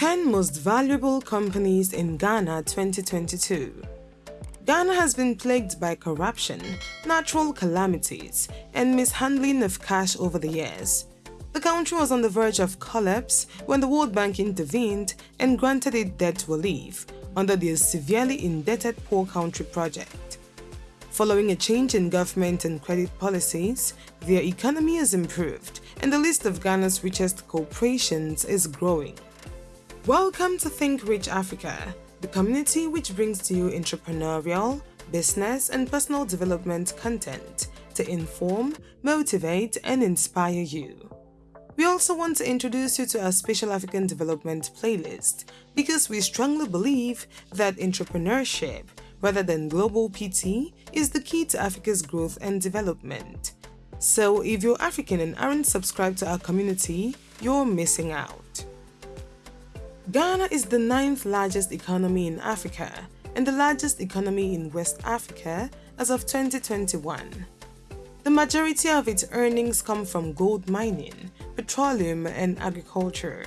The 10 most valuable companies in Ghana 2022. Ghana has been plagued by corruption, natural calamities, and mishandling of cash over the years. The country was on the verge of collapse when the World Bank intervened and granted it debt relief under the Severely Indebted Poor Country project. Following a change in government and credit policies, their economy has improved and the list of Ghana's richest corporations is growing. Welcome to Think Rich Africa, the community which brings to you entrepreneurial, business, and personal development content to inform, motivate, and inspire you. We also want to introduce you to our Special African Development playlist because we strongly believe that entrepreneurship, rather than global PT, is the key to Africa's growth and development. So if you're African and aren't subscribed to our community, you're missing out. Ghana is the ninth largest economy in Africa and the largest economy in West Africa as of 2021. The majority of its earnings come from gold mining, petroleum and agriculture.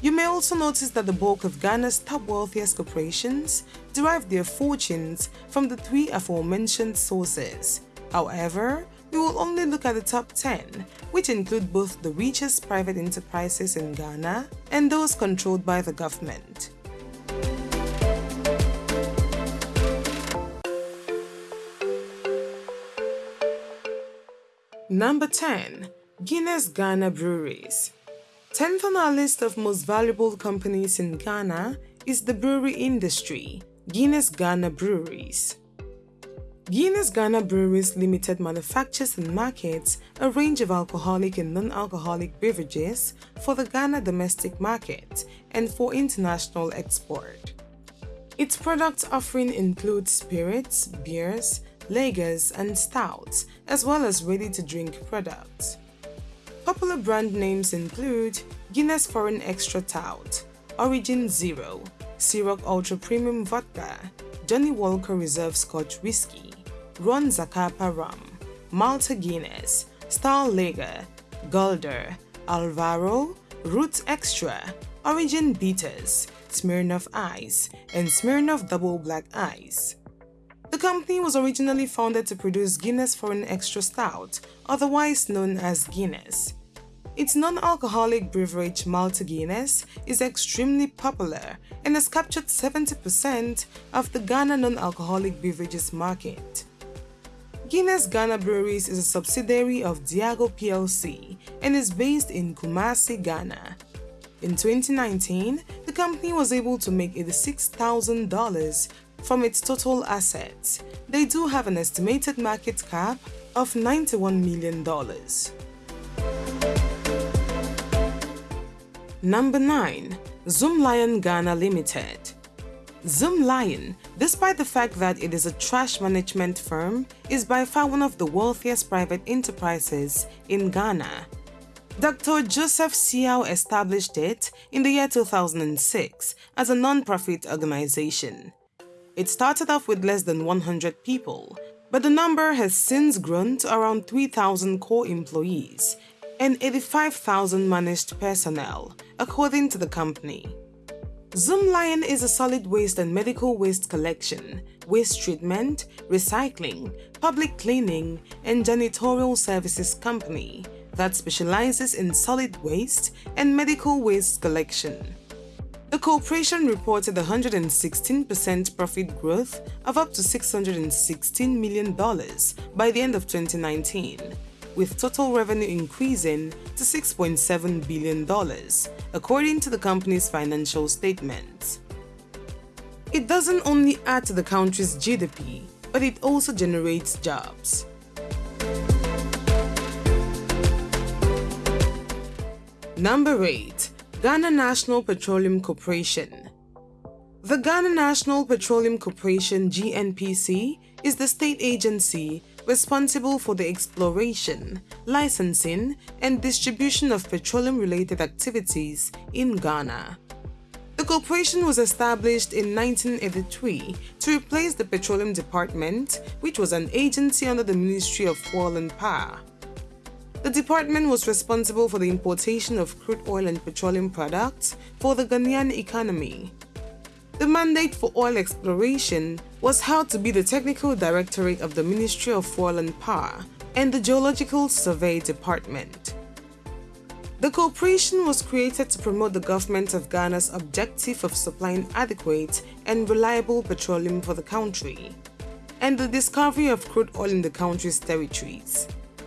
You may also notice that the bulk of Ghana's top wealthiest corporations derive their fortunes from the three aforementioned sources. However, we will only look at the top 10, which include both the richest private enterprises in Ghana and those controlled by the government. Number 10. Guinness Ghana Breweries 10th on our list of most valuable companies in Ghana is the brewery industry, Guinness Ghana Breweries. Guinness Ghana Breweries Limited manufactures and markets a range of alcoholic and non-alcoholic beverages for the Ghana domestic market and for international export. Its product offering includes spirits, beers, lagers, and stouts, as well as ready-to-drink products. Popular brand names include Guinness Foreign Extra Stout, Orijin Zero, Ciroc Ultra Premium Vodka, Johnnie Walker Reserve Scotch Whisky, Ron Zacapa Rum, Malta Guinness, Star Lager, Gulder, Alvaro, Roots Extra, Orijin Bitters, Smirnoff Ice, and Smirnoff Double Black Ice. The company was originally founded to produce Guinness Foreign Extra Stout, otherwise known as Guinness. Its non-alcoholic beverage Malta Guinness is extremely popular and has captured 70% of the Ghana non-alcoholic beverages market. Guinness Ghana Breweries is a subsidiary of Diageo plc and is based in Kumasi, Ghana. In 2019, the company was able to make $86,000 from its total assets, they do have an estimated market cap of $91 million. Number 9. Zoomlion Ghana Limited Zoomlion, despite the fact that it is a trash management firm, is by far one of the wealthiest private enterprises in Ghana. Dr. Joseph Siaw established it in the year 2006 as a non-profit organization. It started off with less than 100 people, but the number has since grown to around 3,000 core employees and 85,000 managed personnel, according to the company. Zoomlion is a solid waste and medical waste collection, waste treatment, recycling, public cleaning, and janitorial services company that specializes in solid waste and medical waste collection. The corporation reported 116% profit growth of up to $616 million by the end of 2019, with total revenue increasing to $6.7 billion, according to the company's financial statements. It doesn't only add to the country's GDP, but it also generates jobs. Number 8. Ghana National Petroleum Corporation The Ghana National Petroleum Corporation GNPC is the state agency responsible for the exploration, licensing, and distribution of petroleum-related activities in Ghana. The corporation was established in 1983 to replace the Petroleum Department, which was an agency under the Ministry of Oil and Power. The department was responsible for the importation of crude oil and petroleum products for the Ghanaian economy. The mandate for oil exploration was held to be the Technical Directorate of the Ministry of Oil and Power and the Geological Survey Department. The corporation was created to promote the government of Ghana's objective of supplying adequate and reliable petroleum for the country and the discovery of crude oil in the country's territories.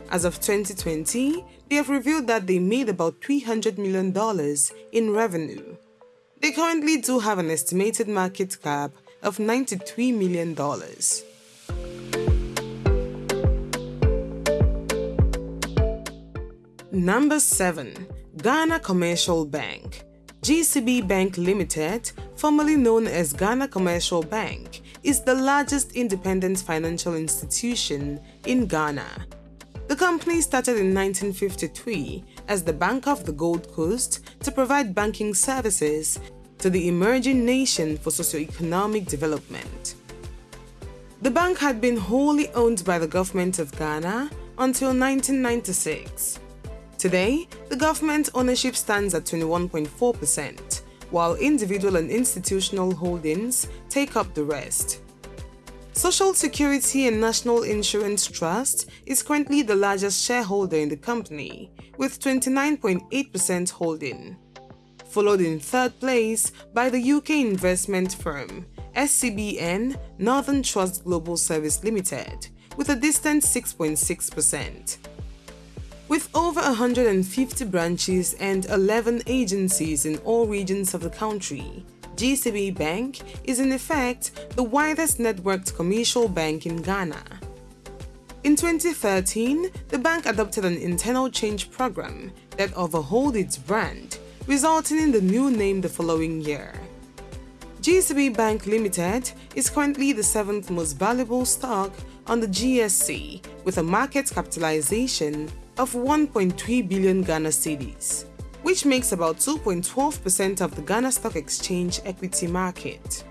As of 2020, they have revealed that they made about $300 million in revenue. They currently do have an estimated market cap of $93 million. Number 7. Ghana Commercial Bank GCB Bank Limited, formerly known as Ghana Commercial Bank, is the largest independent financial institution in Ghana. The company started in 1953 as the Bank of the Gold Coast to provide banking services to the emerging nation for socio-economic development. The bank had been wholly owned by the government of Ghana until 1996. Today, the government ownership stands at 21.4%, while individual and institutional holdings take up the rest. Social Security and National Insurance Trust is currently the largest shareholder in the company, with 29.8% holding followed in third place by the UK investment firm SCBN Northern Trust Global Service Limited with a distant 6.6%. With over 150 branches and 11 agencies in all regions of the country, GCB Bank is in effect the widest networked commercial bank in Ghana. In 2013, the bank adopted an internal change program that overhauled its brand resulting in the new name the following year. GCB Bank Limited is currently the seventh most valuable stock on the GSC with a market capitalization of 1.3 billion Ghana cedis, which makes about 2.12% of the Ghana Stock Exchange equity market.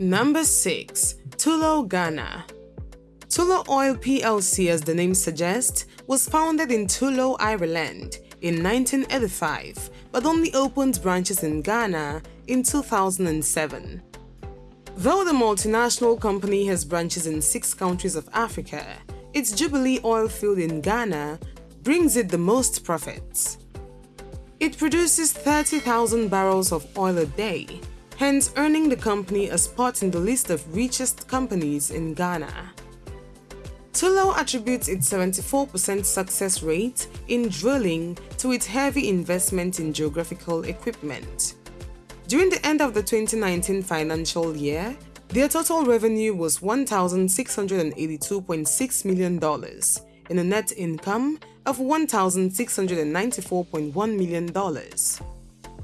Number 6. Tullow Ghana Tullow Oil plc as the name suggests was founded in Tullow, Ireland in 1985 but only opened branches in Ghana in 2007. Though the multinational company has branches in six countries of Africa, its Jubilee oil field in Ghana brings it the most profits. It produces 30,000 barrels of oil a day hence earning the company a spot in the list of richest companies in Ghana. Tullow attributes its 74% success rate in drilling to its heavy investment in geographical equipment. During the end of the 2019 financial year, their total revenue was $1,682.6 million in a net income of $1,694.1 million.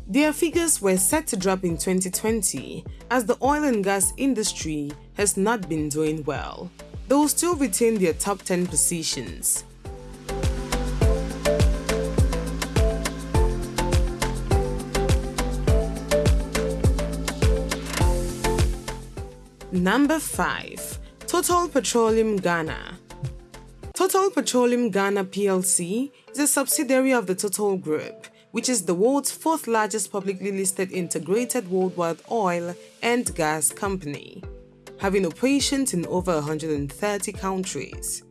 Their figures were set to drop in 2020 as the oil and gas industry has not been doing well. They will still retain their top 10 positions. Number 5. Total Petroleum Ghana Total Petroleum Ghana plc is a subsidiary of the Total Group which is the world's fourth largest publicly listed integrated worldwide oil and gas company, having operations in over 130 countries.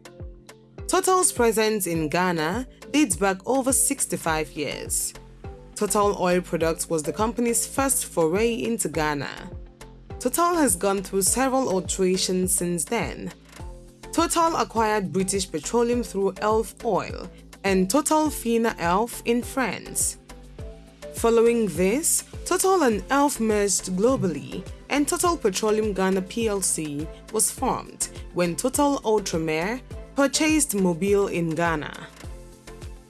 Total's presence in Ghana dates back over 65 years. Total Oil Products was the company's first foray into Ghana. Total has gone through several alterations since then. Total acquired British Petroleum through Elf Oil and Total Fina Elf in France. Following this, Total and Elf merged globally and Total Petroleum Ghana plc was formed when Total Ultramar purchased Mobil in Ghana.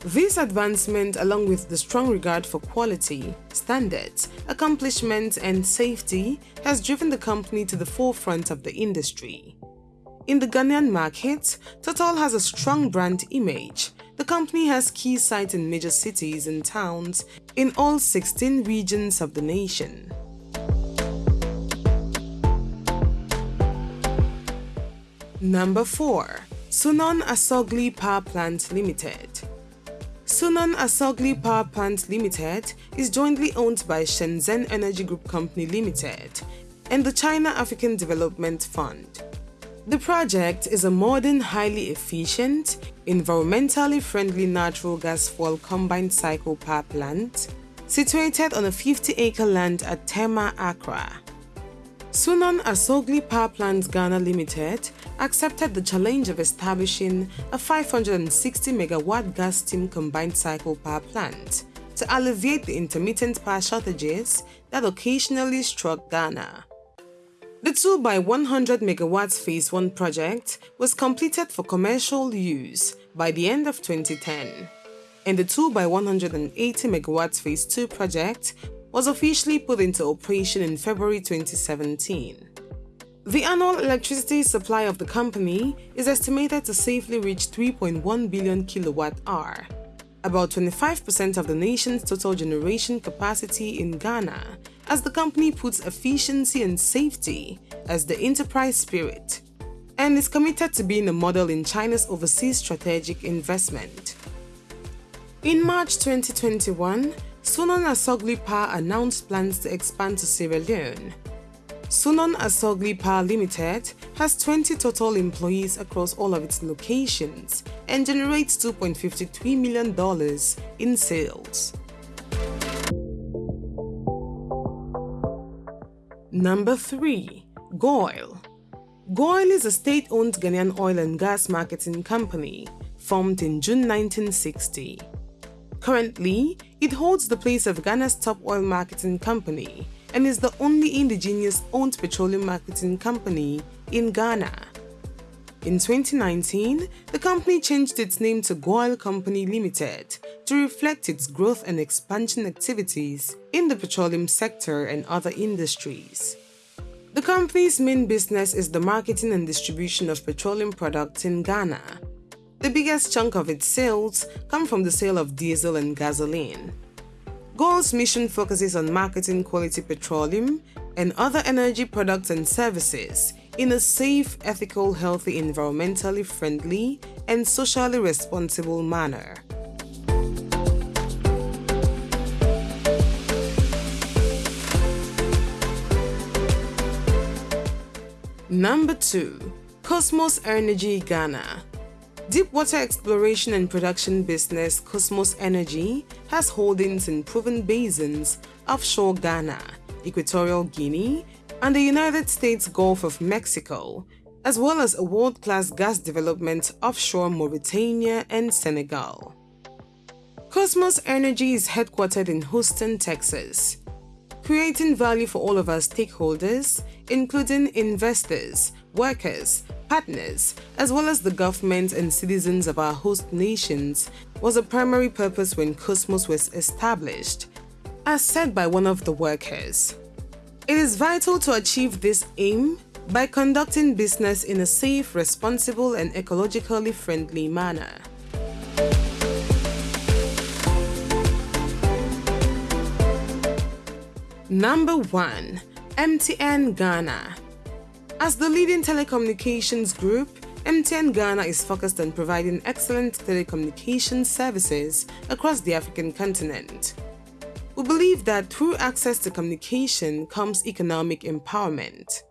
This advancement along with the strong regard for quality, standards, accomplishment, and safety has driven the company to the forefront of the industry. In the Ghanaian market, Total has a strong brand image the company has key sites in major cities and towns in all 16 regions of the nation. Number 4. Sunon Asogli Power Plant Limited Sunon Asogli Power Plant Limited is jointly owned by Shenzhen Energy Group Company Limited and the China African Development Fund. The project is a modern, highly efficient, environmentally friendly natural gas fuel combined cycle power plant situated on a 50-acre land at Tema, Accra. Sunon Asogli Power Plant Ghana Limited accepted the challenge of establishing a 560 megawatt gas steam combined cycle power plant to alleviate the intermittent power shortages that occasionally struck Ghana. The 2 by 100 megawatts Phase 1 project was completed for commercial use by the end of 2010, and the 2 by 180 megawatts Phase 2 project was officially put into operation in February 2017. The annual electricity supply of the company is estimated to safely reach 3.1 billion kilowatt hour, about 25% of the nation's total generation capacity in Ghana, as the company puts efficiency and safety as the enterprise spirit and is committed to being a model in China's overseas strategic investment. In March 2021, Sunon Asogli Power announced plans to expand to Sierra Leone. Sunon Asogli Power Limited has 20 total employees across all of its locations and generates $2.53 million in sales. Number 3. GOIL GOIL is a state-owned Ghanaian oil and gas marketing company formed in June 1960. Currently, it holds the place of Ghana's top oil marketing company and is the only indigenous owned petroleum marketing company in Ghana. In 2019, the company changed its name to Goil Company Limited to reflect its growth and expansion activities in the petroleum sector and other industries. The company's main business is the marketing and distribution of petroleum products in Ghana, the biggest chunk of its sales come from the sale of diesel and gasoline. GOIL's mission focuses on marketing quality petroleum and other energy products and services in a safe, ethical, healthy, environmentally friendly, and socially responsible manner. Number 2. Kosmos Energy Ghana Deepwater exploration and production business Kosmos Energy has holdings in proven basins offshore Ghana, Equatorial Guinea, and the United States Gulf of Mexico, as well as a world-class gas development offshore Mauritania and Senegal. Kosmos Energy is headquartered in Houston, Texas, creating value for all of our stakeholders, including investors, workers, partners, as well as the government and citizens of our host nations, was a primary purpose when Kosmos was established, as said by one of the workers. It is vital to achieve this aim by conducting business in a safe, responsible, and ecologically friendly manner. Number 1. MTN Ghana as the leading telecommunications group, MTN Ghana is focused on providing excellent telecommunications services across the African continent. We believe that through access to communication comes economic empowerment.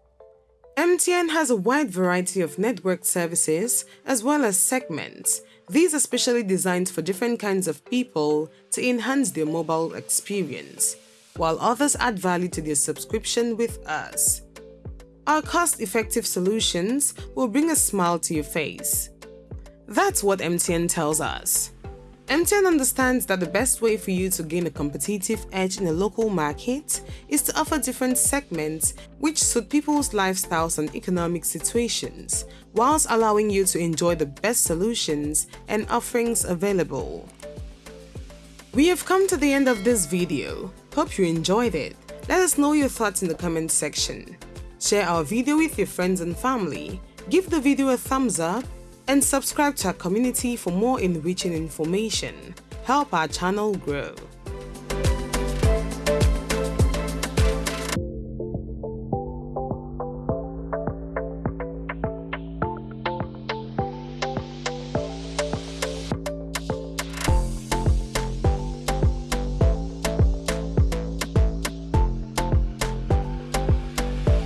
MTN has a wide variety of network services as well as segments. These are specially designed for different kinds of people to enhance their mobile experience, while others add value to their subscription with us. Our cost-effective solutions will bring a smile to your face. That's what MTN tells us. MTN understands that the best way for you to gain a competitive edge in a local market is to offer different segments which suit people's lifestyles and economic situations, whilst allowing you to enjoy the best solutions and offerings available. We have come to the end of this video. Hope you enjoyed it. Let us know your thoughts in the comment section. Share our video with your friends and family, give the video a thumbs up, and subscribe to our community for more enriching information. Help our channel grow.